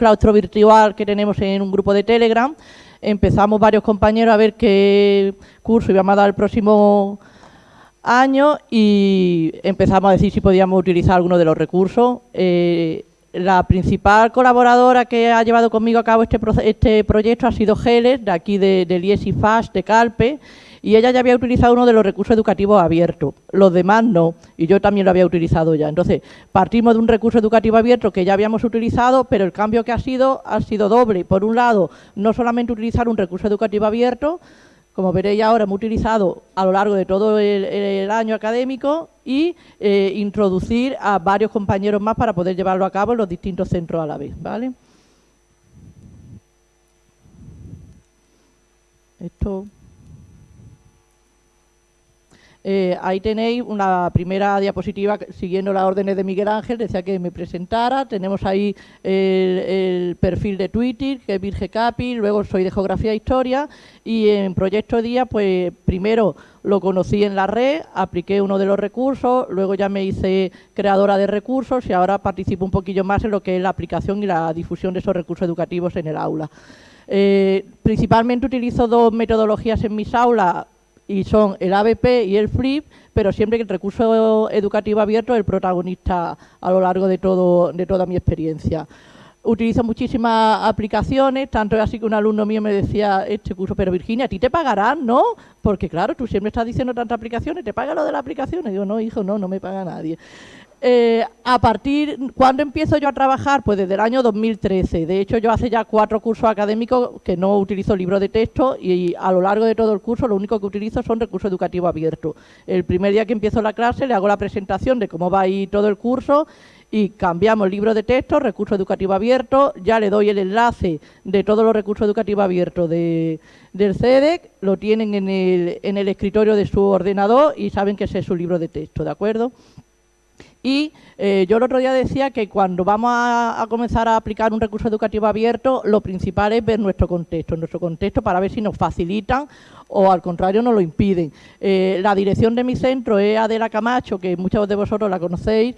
claustro virtual que tenemos en un grupo de Telegram. Empezamos varios compañeros a ver qué curso íbamos a dar el próximo año y empezamos a decir si podíamos utilizar alguno de los recursos. Eh, la principal colaboradora que ha llevado conmigo a cabo este, este proyecto ha sido Geles, de aquí de, del IESI FAST de Calpe, y ella ya había utilizado uno de los recursos educativos abiertos, los demás no, y yo también lo había utilizado ya. Entonces, partimos de un recurso educativo abierto que ya habíamos utilizado, pero el cambio que ha sido ha sido doble. Por un lado, no solamente utilizar un recurso educativo abierto, como veréis ahora, hemos utilizado a lo largo de todo el, año académico y eh, introducir a varios compañeros más para poder llevarlo a cabo en los distintos centros a la vez. ¿vale? Esto... Eh, ahí tenéis una primera diapositiva siguiendo las órdenes de Miguel Ángel, decía que me presentara, tenemos ahí el, perfil de Twitter, que es Virge Capi, luego soy de Geografía e Historia, y en Proyecto Día, pues primero lo conocí en la red, apliqué uno de los recursos, luego ya me hice creadora de recursos y ahora participo un poquillo más en lo que es la aplicación y la difusión de esos recursos educativos en el aula. Eh, principalmente utilizo dos metodologías en mis aulas, y son el ABP y el FLIP, pero siempre que el recurso educativo abierto es el protagonista a lo largo de, todo, de toda mi experiencia. Utilizo muchísimas aplicaciones, tanto es así que un alumno mío me decía este curso, pero Virginia, ¿a ti te pagarán, no? Porque claro, tú siempre estás diciendo tantas aplicaciones, ¿te paga lo de las aplicaciones? Digo, no, hijo, no, no me paga nadie. Eh, a partir, ¿cuándo empiezo yo a trabajar? Pues desde el año 2013. De hecho, yo hace ya cuatro cursos académicos que no utilizo libros de texto y a lo largo de todo el curso lo único que utilizo son recursos educativos abiertos. El primer día que empiezo la clase le hago la presentación de cómo va a todo el curso y cambiamos libro de texto, recurso educativo abierto, ya le doy el enlace de todos los recursos educativos abiertos de, del CEDEC, lo tienen en el, en el escritorio de su ordenador y saben que ese es su libro de texto, ¿de acuerdo? Y eh, yo el otro día decía que cuando vamos a, comenzar a aplicar un recurso educativo abierto, lo principal es ver nuestro contexto, nuestro contexto para ver si nos facilitan o al contrario nos lo impiden. Eh, la dirección de mi centro es Adela Camacho, que muchos de vosotros la conocéis,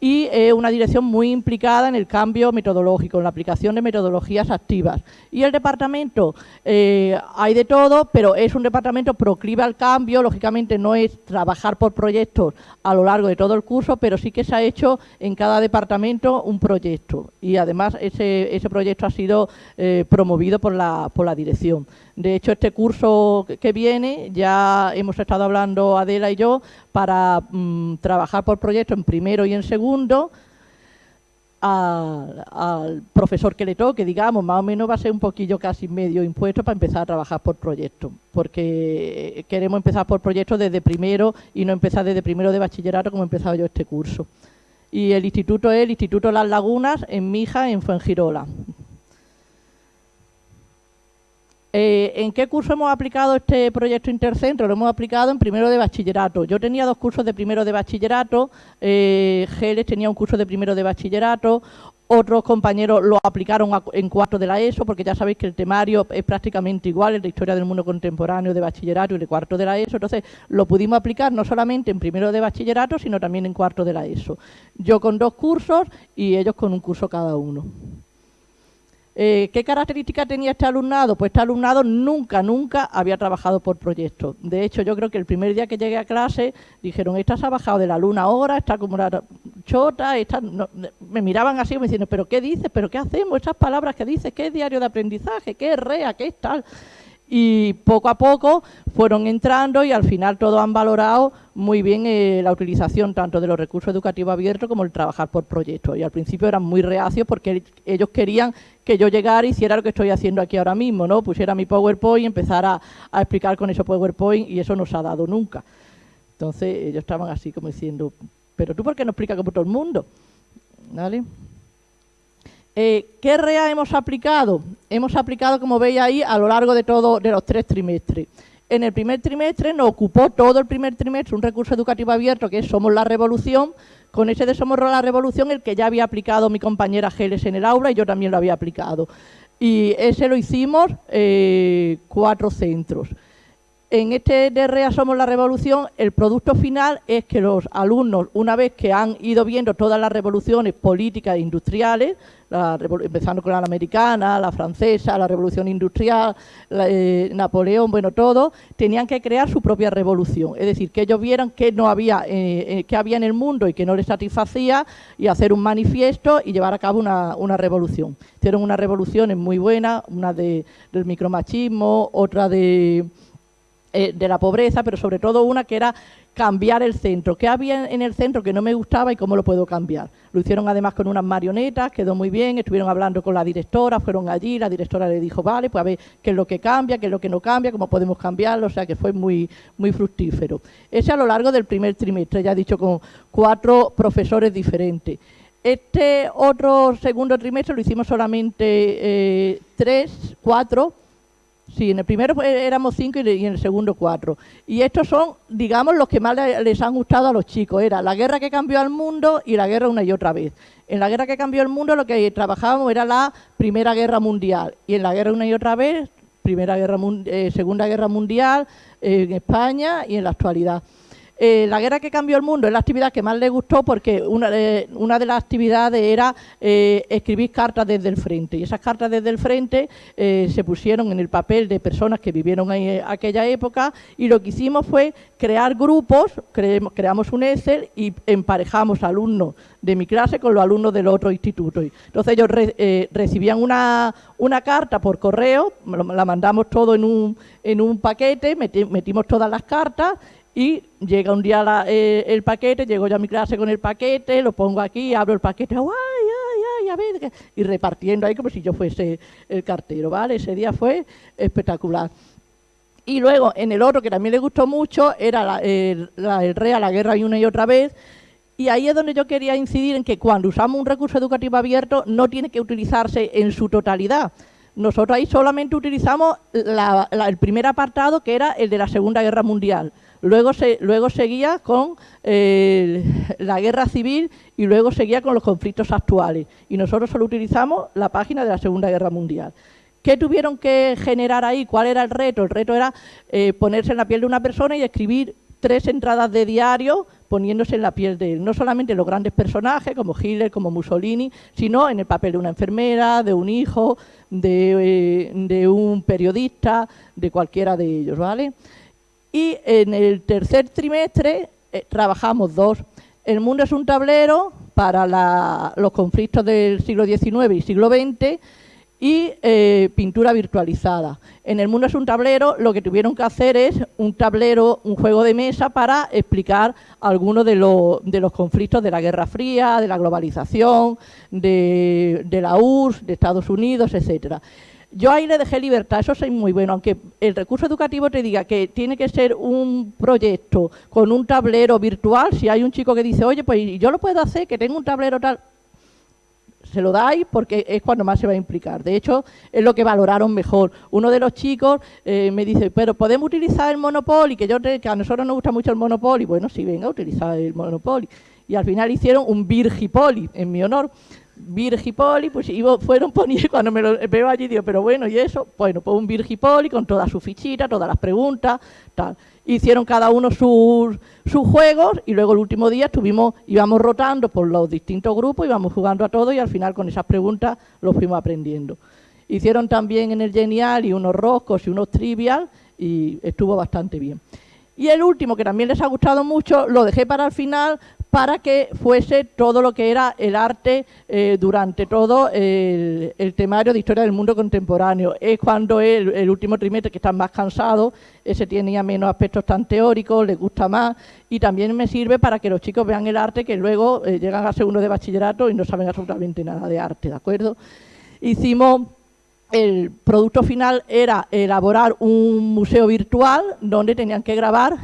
y es una dirección muy implicada en el cambio metodológico, en la aplicación de metodologías activas. Y el departamento, eh, hay de todo, pero es un departamento proclive al cambio, lógicamente no es trabajar por proyectos a lo largo de todo el curso, pero sí que se ha hecho en cada departamento un proyecto y además ese, ese proyecto ha sido eh, promovido por la, por la dirección. De hecho, este curso que viene, ya hemos estado hablando Adela y yo, para mm, trabajar por proyecto en primero y en segundo, al, profesor que le toque, digamos, más o menos va a ser un poquillo casi medio impuesto para empezar a trabajar por proyecto, porque queremos empezar por proyecto desde primero y no empezar desde primero de bachillerato como he empezado yo este curso. Y el instituto es el Instituto Las Lagunas en Mija, en Fuengirola. Eh, ¿En qué curso hemos aplicado este proyecto intercentro? Lo hemos aplicado en primero de bachillerato. Yo tenía dos cursos de primero de bachillerato, eh, Geles tenía un curso de primero de bachillerato, otros compañeros lo aplicaron en cuarto de la ESO, porque ya sabéis que el temario es prácticamente igual, el de Historia del Mundo Contemporáneo de bachillerato y de cuarto de la ESO, entonces lo pudimos aplicar no solamente en primero de bachillerato, sino también en cuarto de la ESO. Yo con dos cursos y ellos con un curso cada uno. Eh, ¿Qué características tenía este alumnado? Pues este alumnado nunca, nunca había trabajado por proyectos. De hecho, yo creo que el primer día que llegué a clase dijeron, esta se ha bajado de la luna ahora, está como una chota, esta... me miraban así me diciendo, ¿pero qué dices? ¿Pero qué hacemos? Estas palabras que dices, ¿qué es diario de aprendizaje? ¿Qué es REA? ¿Qué es tal? y poco a poco fueron entrando y al final todos han valorado muy bien eh, la utilización tanto de los recursos educativos abiertos como el trabajar por proyectos. Y al principio eran muy reacios porque ellos querían que yo llegara y hiciera lo que estoy haciendo aquí ahora mismo, ¿no? Pusiera mi PowerPoint y empezara a, explicar con ese PowerPoint y eso no se ha dado nunca. Entonces ellos estaban así como diciendo, pero tú por qué no explicas como todo el mundo, ¿vale? Eh, ¿Qué REA hemos aplicado? Hemos aplicado, como veis ahí, a lo largo de todos de los tres trimestres. En el primer trimestre nos ocupó todo el primer trimestre un recurso educativo abierto que es Somos la Revolución. Con ese de Somos la Revolución, el que ya había aplicado mi compañera Geles en el aula y yo también lo había aplicado. Y ese lo hicimos eh, cuatro centros. En este DREA Somos la Revolución, el producto final es que los alumnos, una vez que han ido viendo todas las revoluciones políticas e industriales, empezando con la americana, la francesa, la revolución industrial, eh, Napoleón, bueno, todo, tenían que crear su propia revolución. Es decir, que ellos vieran qué no había, eh, eh, había en el mundo y que no les satisfacía y hacer un manifiesto y llevar a cabo una, una revolución. Hicieron unas revoluciones muy buenas, una de, del micromachismo, otra de eh, de la pobreza, pero sobre todo una que era cambiar el centro. ¿Qué había en el centro que no me gustaba y cómo lo puedo cambiar? Lo hicieron además con unas marionetas, quedó muy bien, estuvieron hablando con la directora, fueron allí, la directora le dijo, vale, pues a ver qué es lo que cambia, qué es lo que no cambia, cómo podemos cambiarlo, o sea que fue muy, muy fructífero. Ese a lo largo del primer trimestre, ya he dicho, con cuatro profesores diferentes. Este otro segundo trimestre lo hicimos solamente eh, tres, cuatro, Sí, en el primero éramos cinco y en el segundo cuatro. Y estos son, digamos, los que más les han gustado a los chicos. Era la guerra que cambió al mundo y la guerra una y otra vez. En la guerra que cambió el mundo lo que trabajábamos era la Primera Guerra Mundial. Y en la guerra una y otra vez, primera guerra, eh, Segunda Guerra Mundial eh, en España y en la actualidad. Eh, la guerra que cambió el mundo es la actividad que más le gustó porque una de, las actividades era eh, escribir cartas desde el frente. Y esas cartas desde el frente eh, se pusieron en el papel de personas que vivieron en aquella época y lo que hicimos fue crear grupos, creamos un Excel y emparejamos alumnos de mi clase con los alumnos del otro instituto. Entonces ellos recibían una, carta por correo, la mandamos todo en un paquete, metimos todas las cartas y llega un día eh, el paquete, llego yo a mi clase con el paquete, lo pongo aquí, abro el paquete, ¡ay, ay, ay! A ver, y repartiendo ahí como si yo fuese el cartero, ¿vale? Ese día fue espectacular. Y luego, en el otro, que también le gustó mucho, era el, el REA, la guerra y una y otra vez, y ahí es donde yo quería incidir en que cuando usamos un recurso educativo abierto no tiene que utilizarse en su totalidad. Nosotros ahí solamente utilizamos el primer apartado, que era el de la Segunda Guerra Mundial. Luego, se, luego seguía con eh, la guerra civil y luego seguía con los conflictos actuales. Y nosotros solo utilizamos la página de la Segunda Guerra Mundial. ¿Qué tuvieron que generar ahí? ¿Cuál era el reto? El reto era eh, ponerse en la piel de una persona y escribir tres entradas de diario poniéndose en la piel de él. No solamente los grandes personajes como Hitler, como Mussolini, sino en el papel de una enfermera, de un hijo, de, eh, de un periodista, de cualquiera de ellos, ¿vale? Y en el tercer trimestre eh, trabajamos dos. El mundo es un tablero para los conflictos del siglo XIX y siglo XX y eh, pintura virtualizada. En el mundo es un tablero, lo que tuvieron que hacer es un tablero, un juego de mesa para explicar algunos de, de los conflictos de la Guerra Fría, de la globalización, de, de la URSS, de Estados Unidos, etcétera. Yo ahí le dejé libertad, eso es muy bueno, aunque el recurso educativo te diga que tiene que ser un proyecto con un tablero virtual, si hay un chico que dice, oye, pues yo lo puedo hacer, que tengo un tablero tal, se lo dais porque es cuando más se va a implicar. De hecho, es lo que valoraron mejor. Uno de los chicos eh, me dice, pero ¿podemos utilizar el Monopoly? Que, yo que a nosotros nos gusta mucho el Monopoly. Bueno, sí, venga, utilizar el Monopoly. Y al final hicieron un Virgipoli en mi honor. Virgipoli, pues fueron poniendo, cuando me lo veo allí, digo, pero bueno, ¿y eso? Bueno, pues un Virgipoli con toda su fichita, todas las preguntas, tal. Hicieron cada uno sus, sus juegos y luego el último día estuvimos, íbamos rotando por los distintos grupos, íbamos jugando a todo y al final con esas preguntas los fuimos aprendiendo. Hicieron también en el Genial y unos roscos y unos trivial y estuvo bastante bien. Y el último, que también les ha gustado mucho, lo dejé para el final para que fuese todo lo que era el arte eh, durante todo el, temario de historia del mundo contemporáneo. Es cuando el, último trimestre que están más cansados, ese tiene menos aspectos tan teóricos, les gusta más y también me sirve para que los chicos vean el arte que luego eh, llegan a segundo de bachillerato y no saben absolutamente nada de arte, ¿de acuerdo? Hicimos el producto final era elaborar un museo virtual donde tenían que grabar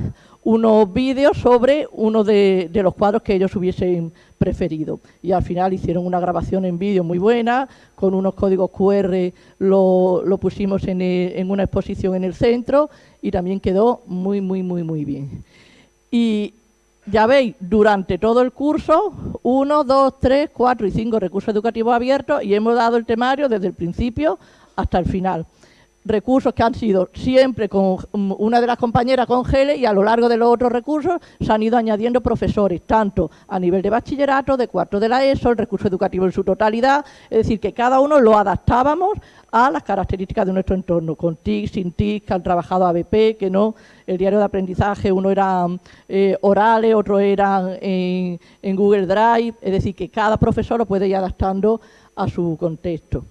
unos vídeos sobre uno de, los cuadros que ellos hubiesen preferido. Y al final hicieron una grabación en vídeo muy buena, con unos códigos QR lo, lo pusimos en, en, una exposición en el centro y también quedó muy, muy, muy, muy bien. Y ya veis, durante todo el curso, uno, dos, tres, cuatro y cinco recursos educativos abiertos y hemos dado el temario desde el principio hasta el final. Recursos que han sido siempre con mm, una de las compañeras con GELE y a lo largo de los otros recursos se han ido añadiendo profesores, tanto a nivel de bachillerato, de cuarto de la ESO, el recurso educativo en su totalidad, es decir, que cada uno lo adaptábamos a las características de nuestro entorno, con TIC, sin TIC, que han trabajado ABP, que no, el diario de aprendizaje, uno eran eh, orales, otro eran en, en Google Drive, es decir, que cada profesor lo puede ir adaptando a su contexto.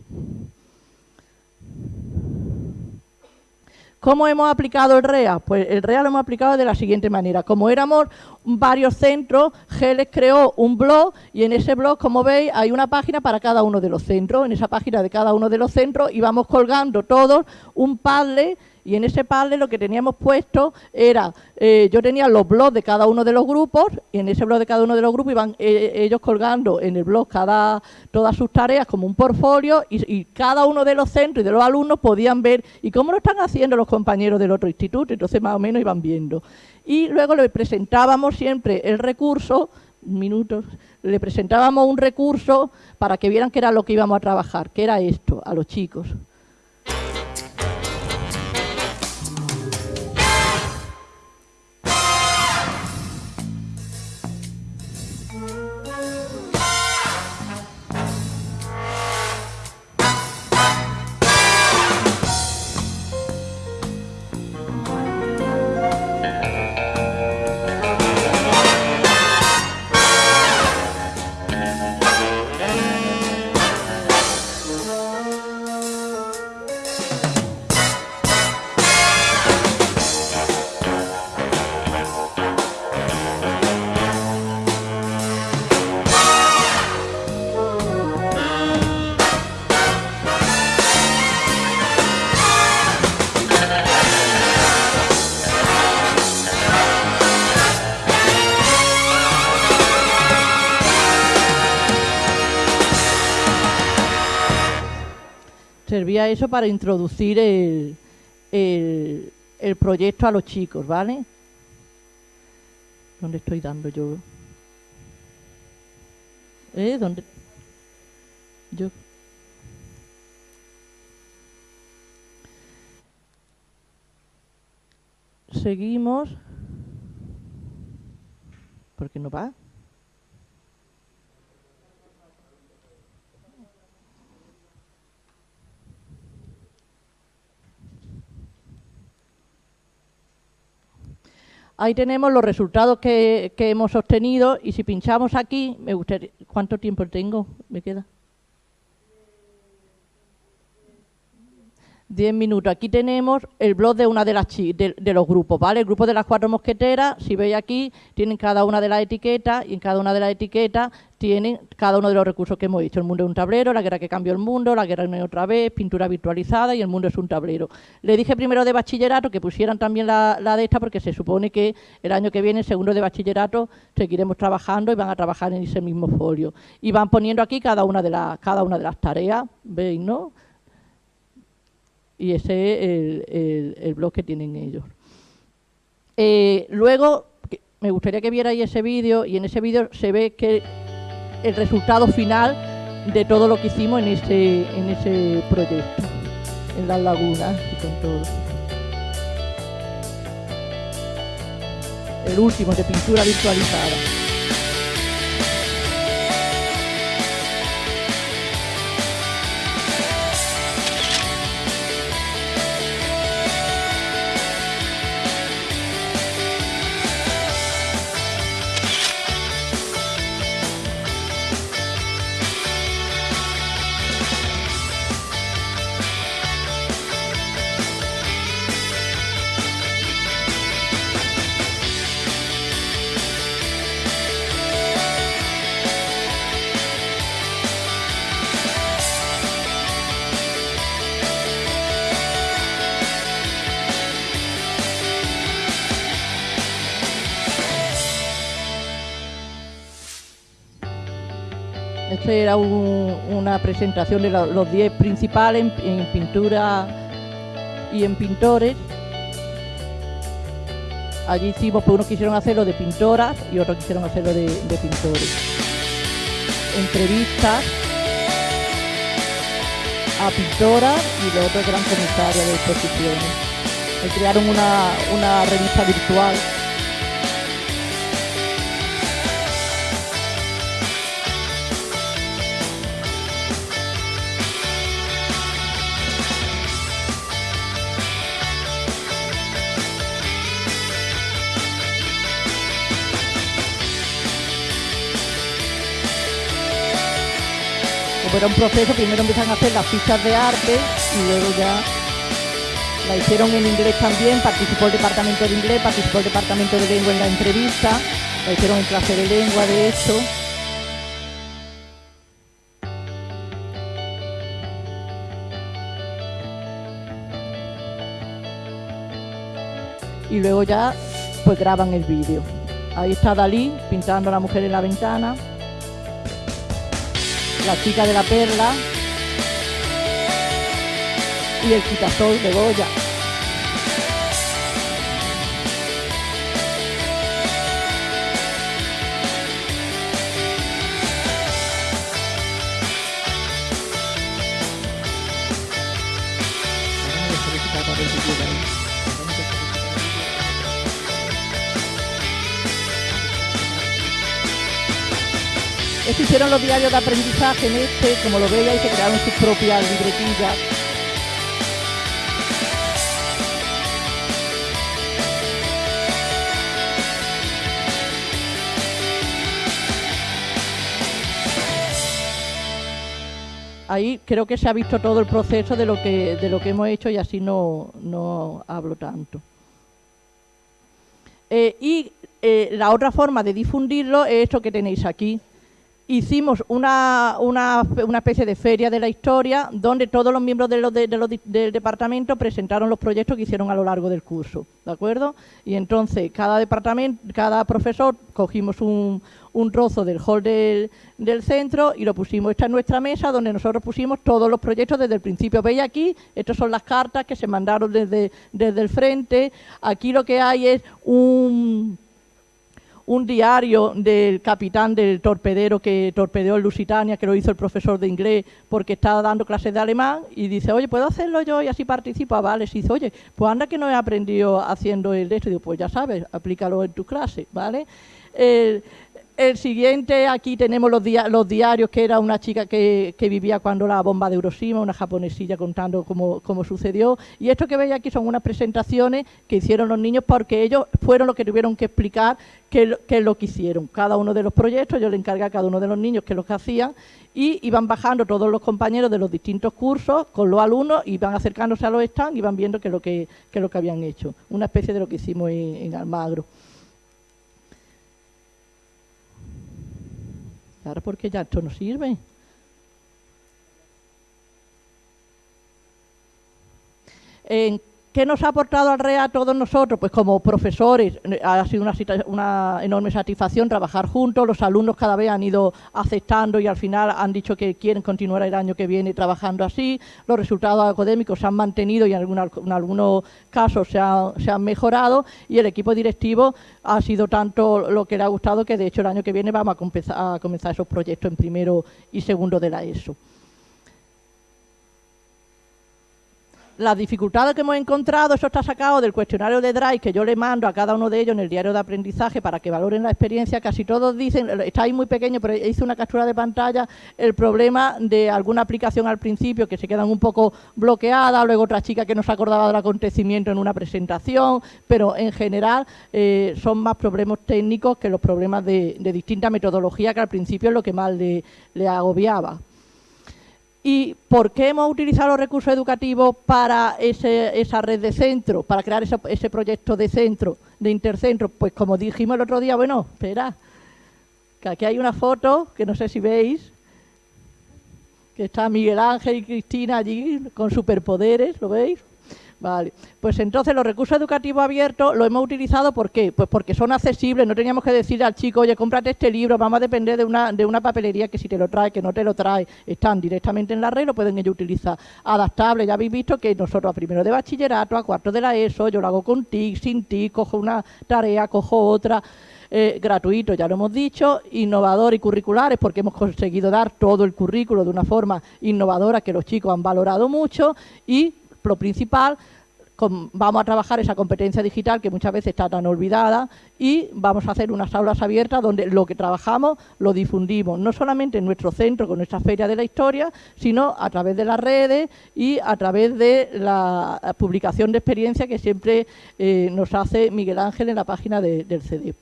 ¿Cómo hemos aplicado el REA? Pues el REA lo hemos aplicado de la siguiente manera. Como éramos varios centros, GELES creó un blog y en ese blog, como veis, hay una página para cada uno de los centros. En esa página de cada uno de los centros íbamos colgando todos un Padlet y en ese padre lo que teníamos puesto era, eh, yo tenía los blogs de cada uno de los grupos y en ese blog de cada uno de los grupos iban eh, ellos colgando en el blog cada, todas sus tareas como un portfolio y, cada uno de los centros y de los alumnos podían ver y cómo lo están haciendo los compañeros del otro instituto, entonces más o menos iban viendo. Y luego le presentábamos siempre el recurso, un minuto, le presentábamos un recurso para que vieran qué era lo que íbamos a trabajar, que era esto, a los chicos. Servía eso para introducir el, el, proyecto a los chicos, ¿vale? ¿Dónde estoy dando yo? ¿Eh? ¿Dónde? Yo. Seguimos. ¿Por qué no va? Ahí tenemos los resultados que, hemos obtenido y si pinchamos aquí, me gustaría, ¿cuánto tiempo tengo? ¿Me queda? Diez minutos. Aquí tenemos el blog de una de las de, de, los grupos, ¿vale? El grupo de las cuatro mosqueteras, si veis aquí, tienen cada una de las etiquetas y en cada una de las etiquetas tienen cada uno de los recursos que hemos visto. El mundo es un tablero, la guerra que cambió el mundo, la guerra es otra vez, pintura virtualizada y el mundo es un tablero. Le dije primero de bachillerato que pusieran también la, de esta porque se supone que el año que viene, segundo de bachillerato, seguiremos trabajando y van a trabajar en ese mismo folio. Y van poniendo aquí cada una de, las cada una de las tareas, ¿veis, no? Y ese es el, el, blog que tienen ellos. Eh, luego, me gustaría que vierais ese vídeo y en ese vídeo se ve que el resultado final de todo lo que hicimos en ese, en ese proyecto, en las lagunas y con todo. El último de pintura virtualizada. Era una presentación de los 10 principales en, pintura y en pintores. Allí hicimos, pues unos quisieron hacerlo de pintoras y otros quisieron hacerlo de, pintores. Entrevistas a pintora y los otros eran comisarias de exposiciones. Crearon una, una revista virtual era un proceso, primero empiezan a hacer las fichas de arte y luego ya la hicieron en inglés también, participó el departamento de inglés, participó el departamento de lengua en la entrevista, la hicieron en clase de lengua de hecho. Y luego ya pues graban el vídeo. Ahí está Dalí pintando a la mujer en la ventana la chica de la perla y el quitasol de Goya. Hicieron los diarios de aprendizaje en este, como lo veis, y se crearon sus propias libretillas. Ahí creo que se ha visto todo el proceso de lo que, de lo que hemos hecho y así no, no hablo tanto. Eh, y eh, la otra forma de difundirlo es esto que tenéis aquí hicimos una, una, una, especie de feria de la historia donde todos los miembros de del departamento presentaron los proyectos que hicieron a lo largo del curso, ¿de acuerdo? Y entonces cada departamento, cada profesor cogimos un, un trozo del hall del, del, centro y lo pusimos. Esta en nuestra mesa donde nosotros pusimos todos los proyectos desde el principio. ¿Veis aquí? Estas son las cartas que se mandaron desde, desde el frente. Aquí lo que hay es un un diario del capitán del torpedero que torpedeó en Lusitania, que lo hizo el profesor de inglés porque estaba dando clases de alemán, y dice, oye, ¿puedo hacerlo yo? Y así participa, vale, sí, dice, oye, pues anda que no he aprendido haciendo el esto, y digo, pues ya sabes, aplícalo en tu clase, ¿vale? El siguiente, aquí tenemos los, diarios, que era una chica que, vivía cuando la bomba de Hiroshima, una japonesilla contando cómo, sucedió. Y esto que veis aquí son unas presentaciones que hicieron los niños porque ellos fueron los que tuvieron que explicar qué, es lo que hicieron. Cada uno de los proyectos, yo le encargué a cada uno de los niños qué es lo que hacían y iban bajando todos los compañeros de los distintos cursos con los alumnos, iban acercándose a los stands y iban viendo qué es lo que, lo que habían hecho. Una especie de lo que hicimos en Almagro. Claro, porque ya esto no sirve. ¿Qué nos ha aportado al REA a todos nosotros? Pues como profesores eh, ha sido una, enorme satisfacción trabajar juntos, los alumnos cada vez han ido aceptando y al final han dicho que quieren continuar el año que viene trabajando así, los resultados académicos se han mantenido y en, algunos casos se, se, han mejorado y el equipo directivo ha sido tanto lo que le ha gustado que de hecho el año que viene vamos a comenzar esos proyectos en primero y segundo de la ESO. Las dificultades que hemos encontrado, eso está sacado del cuestionario de Drive que yo le mando a cada uno de ellos en el diario de aprendizaje para que valoren la experiencia. Casi todos dicen, está ahí muy pequeño, pero hice una captura de pantalla, el problema de alguna aplicación al principio que se quedan un poco bloqueadas, luego otra chica que no se acordaba del acontecimiento en una presentación, pero en general eh, son más problemas técnicos que los problemas de, distinta metodología que al principio es lo que más le agobiaba. ¿Y por qué hemos utilizado los recursos educativos para esa red de centro, para crear ese, proyecto de centro, de intercentro? Pues como dijimos el otro día, bueno, espera, que aquí hay una foto, que no sé si veis, que está Miguel Ángel y Cristina allí con superpoderes, ¿lo veis? Vale, pues entonces los recursos educativos abiertos los hemos utilizado ¿por qué? Pues porque son accesibles, no teníamos que decir al chico, oye, cómprate este libro, vamos a depender de una, de una papelería que si te lo trae, que no te lo trae, están directamente en la red, lo pueden ellos utilizar. Adaptable, ya habéis visto que nosotros a primero de bachillerato, a cuarto de la ESO, yo lo hago con TIC, sin TIC, cojo una tarea, cojo otra. Eh, gratuito, ya lo hemos dicho, innovador y curriculares, porque hemos conseguido dar todo el currículo de una forma innovadora que los chicos han valorado mucho y lo principal, vamos a trabajar esa competencia digital que muchas veces está tan olvidada y vamos a hacer unas aulas abiertas donde lo que trabajamos lo difundimos, no solamente en nuestro centro con nuestra feria de la historia, sino a través de las redes y a través de la publicación de experiencia que siempre eh, nos hace Miguel Ángel en la página del CD.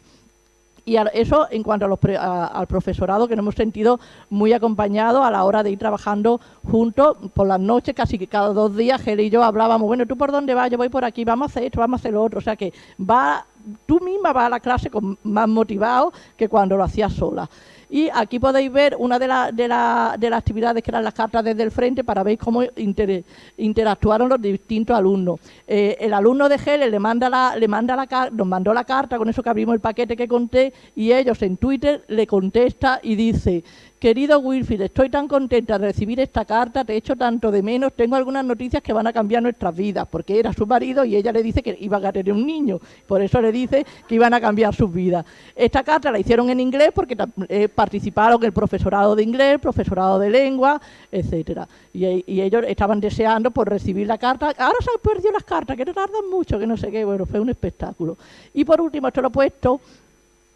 Y eso en cuanto al profesorado, que nos hemos sentido muy acompañados a la hora de ir trabajando juntos por las noches, casi que cada dos días, Gel y yo hablábamos, bueno, ¿tú por dónde vas? Yo voy por aquí, vamos a hacer esto, vamos a hacer lo otro. O sea que va, tú misma vas a la clase con más motivado que cuando lo hacías sola. Y aquí podéis ver una de, de, de las actividades que eran las cartas desde el frente para ver cómo interactuaron los distintos alumnos. Eh, el alumno de GEL le manda la, le manda la, nos mandó la carta, con eso que abrimos el paquete que conté, y ellos en Twitter le contesta y dice Querido Wilfrid, estoy tan contenta de recibir esta carta, te echo tanto de menos, tengo algunas noticias que van a cambiar nuestras vidas, porque era su marido y ella le dice que iban a tener un niño, por eso le dice que iban a cambiar sus vidas. Esta carta la hicieron en inglés porque eh, participaron el profesorado de inglés, profesorado de lengua, etcétera. Y, ellos estaban deseando por recibir la carta. Ahora se han perdido las cartas, que no tardan mucho, que no sé qué, bueno, fue un espectáculo. Y por último, esto lo he puesto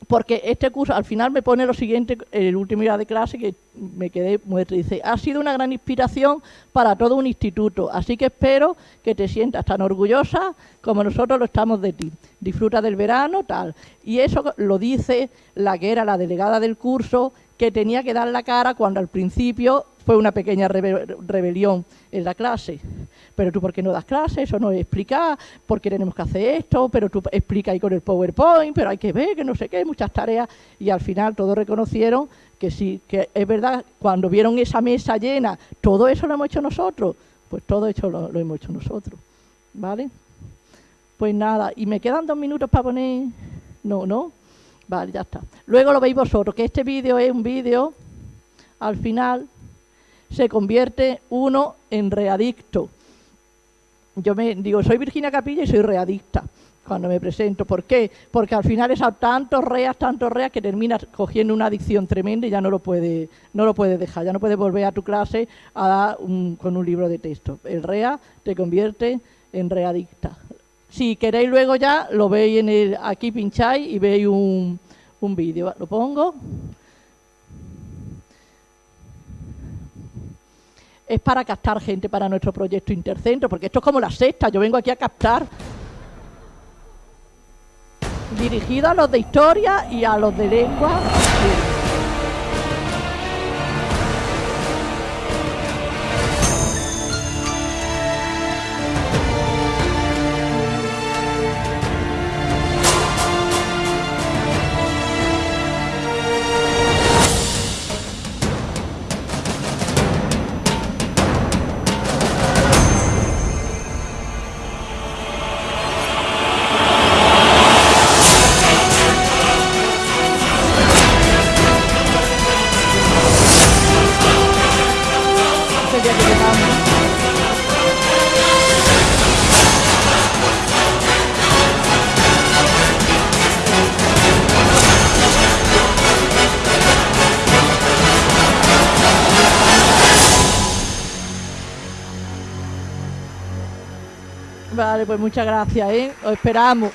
porque este curso al final me pone lo siguiente, en el último día de clase, que me quedé muerto. Dice, ha sido una gran inspiración para todo un instituto, así que espero que te sientas tan orgullosa como nosotros lo estamos de ti. Disfruta del verano, tal. Y eso lo dice la que era la delegada del curso, que tenía que dar la cara cuando al principio fue una pequeña rebelión en la clase. Pero tú, ¿por qué no das clase? Eso no es explicar, ¿por qué tenemos que hacer esto? Pero tú explica ahí con el PowerPoint, pero hay que ver, que no sé qué, muchas tareas. Y al final todos reconocieron que sí, que es verdad, cuando vieron esa mesa llena, todo eso lo hemos hecho nosotros. Pues todo eso lo, lo hemos hecho nosotros. ¿Vale? Pues nada, y me quedan dos minutos para poner... No, no. Vale, ya está. Luego lo veis vosotros, que este vídeo es un vídeo, al final, se convierte uno en readicto. Yo me digo, soy Virginia Capilla y soy readicta cuando me presento. ¿Por qué? Porque al final es a tantos reas, tantos reas que terminas cogiendo una adicción tremenda y ya no lo puedes no puede dejar, ya no puedes volver a tu clase a con un libro de texto. El rea te convierte en readicta. Si queréis luego ya, lo veis en el, aquí pincháis y veis un, un vídeo. Lo pongo. Es para captar gente para nuestro proyecto Intercentro, porque esto es como la sexta, yo vengo aquí a captar dirigido a los de historia y a los de lengua. Pues muchas gracias, ¿eh? Os esperamos.